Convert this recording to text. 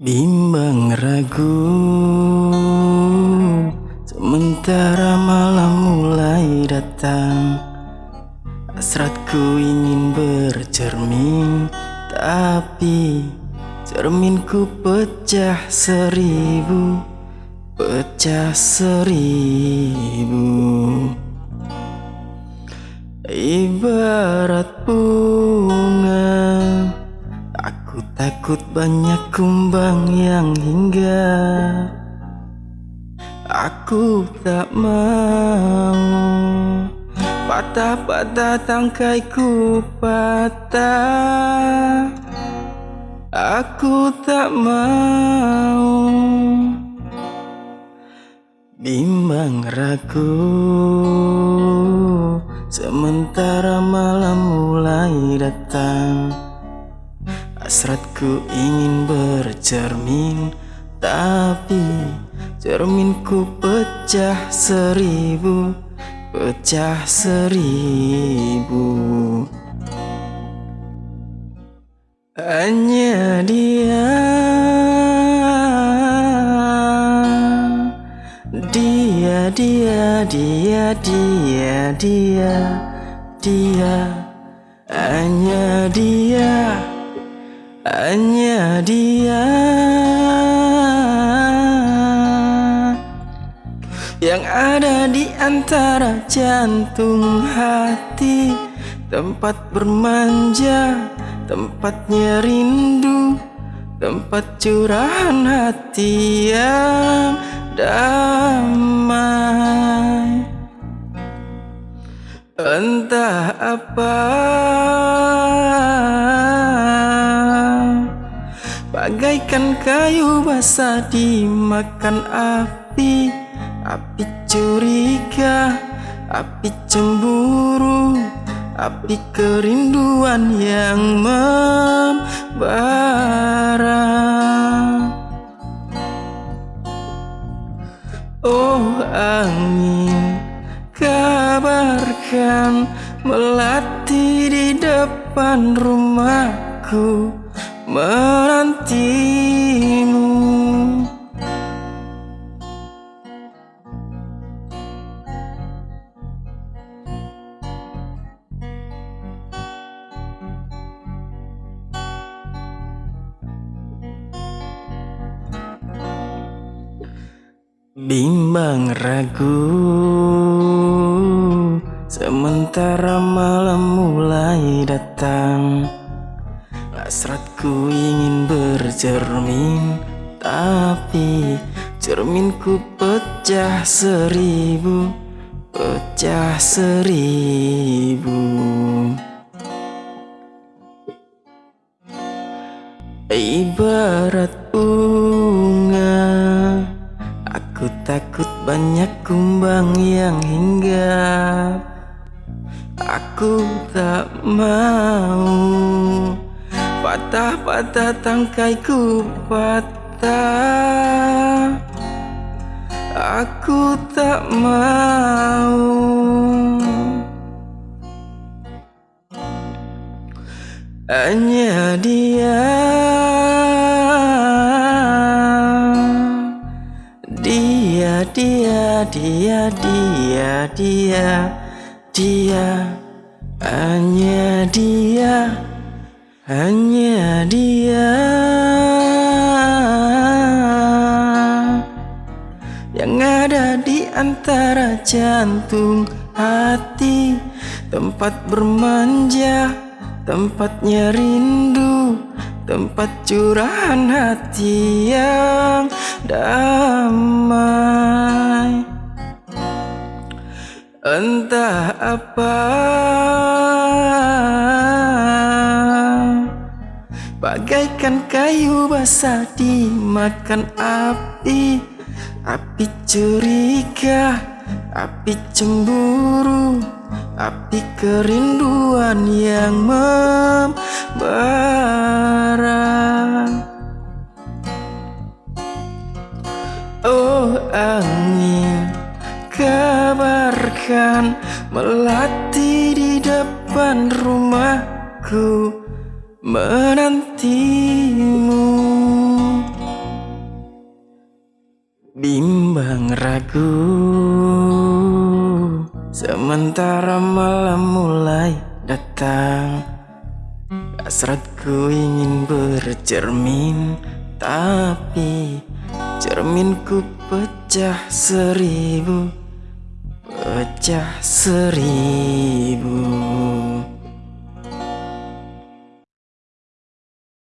Bimbang ragu. Sementara malam mulai datang Hasratku ingin bercermin Tapi cerminku pecah seribu Pecah seribu. Ibarat takut banyak kumbang yang hingga Aku tak mau. Patah-patah tangkaiku patah. Aku tak mau. Bimbang ragu. Sementara malam mulai datang Hasratku ingin bercermin Tapi cerminku pecah seribu pecah seribu. Hanya dia Dia, dia, dia, dia, dia, dia. Hanya dia Hanya dia. Yang ada di antara jantung hati. Tempat bermanja Tempatnya rindu. Tempat curahan hati yang damai. Entah apa Bagaikan kayu basah dimakan api Api curiga, api cemburu Api kerinduan yang membara. Oh angin kabarkan Melati di depan rumahku Menantimu. Bimbang ragu Sementara malam mulai datang Hasratku ingin bercermin Tapi cerminku pecah seribu Pecah seribu. Ibarat bunga Aku takut banyak kumbang yang hinggap. Aku tak mau Patah-patah tangkaiku patah. Aku tak mau. Hanya dia. Dia, dia, dia, dia, dia, hanya dia, hanya dia. Yang ada di antara jantung hati Tempat bermanja, tempatnya rindu Tempat curahan hati yang damai Entah apa Bagaikan kayu basah dimakan api. Api curiga, api cemburu Api kerinduan yang membara. Oh angin kabarkan Melati di depan rumahku menantimu. Bimbang ragu Sementara malam mulai datang. Hasratku ingin bercermin Tapi cerminku pecah seribu Pecah seribu.